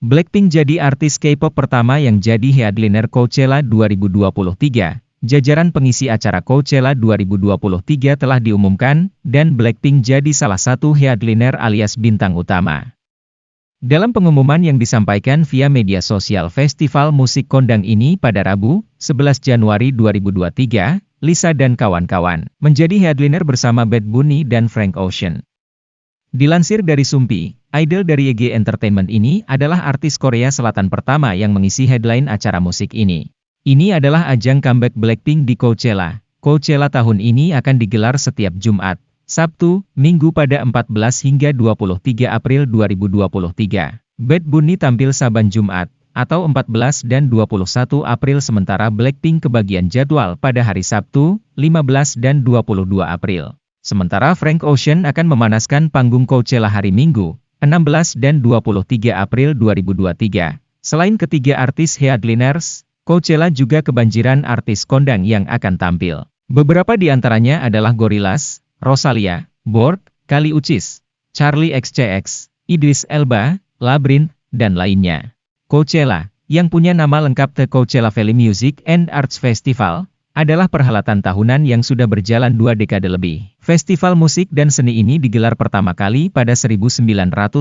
Blackpink jadi artis K-pop pertama yang jadi headliner Coachella 2023. Jajaran pengisi acara Coachella 2023 telah diumumkan, dan Blackpink jadi salah satu headliner alias bintang utama. Dalam pengumuman yang disampaikan via media sosial festival musik kondang ini pada Rabu, 11 Januari 2023, Lisa dan kawan-kawan menjadi headliner bersama Bad Bunny dan Frank Ocean. Dilansir dari Sumpi, idol dari EG Entertainment ini adalah artis Korea Selatan pertama yang mengisi headline acara musik ini. Ini adalah ajang comeback Blackpink di Coachella. Coachella tahun ini akan digelar setiap Jumat, Sabtu, Minggu pada 14 hingga 23 April 2023. Bad Bunny tampil saban Jumat, atau 14 dan 21 April sementara Blackpink kebagian jadwal pada hari Sabtu, 15 dan 22 April. Sementara Frank Ocean akan memanaskan panggung Coachella hari Minggu, 16 dan 23 April 2023. Selain ketiga artis headliners, Coachella juga kebanjiran artis kondang yang akan tampil. Beberapa di antaranya adalah Gorillaz, Rosalia, Borg, Kali Ucis, Charlie XCX, Idris Elba, Labrin, dan lainnya. Coachella, yang punya nama lengkap The Coachella Valley Music and Arts Festival, adalah perhelatan tahunan yang sudah berjalan dua dekade lebih. Festival musik dan seni ini digelar pertama kali pada 1999,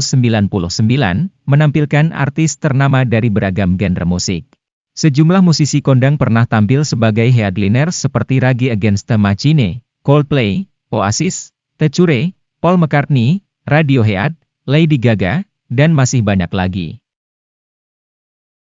menampilkan artis ternama dari beragam genre musik. Sejumlah musisi kondang pernah tampil sebagai headliner seperti Rage Against the Machine, Coldplay, Oasis, Tecure, Paul McCartney, Radiohead, Lady Gaga, dan masih banyak lagi.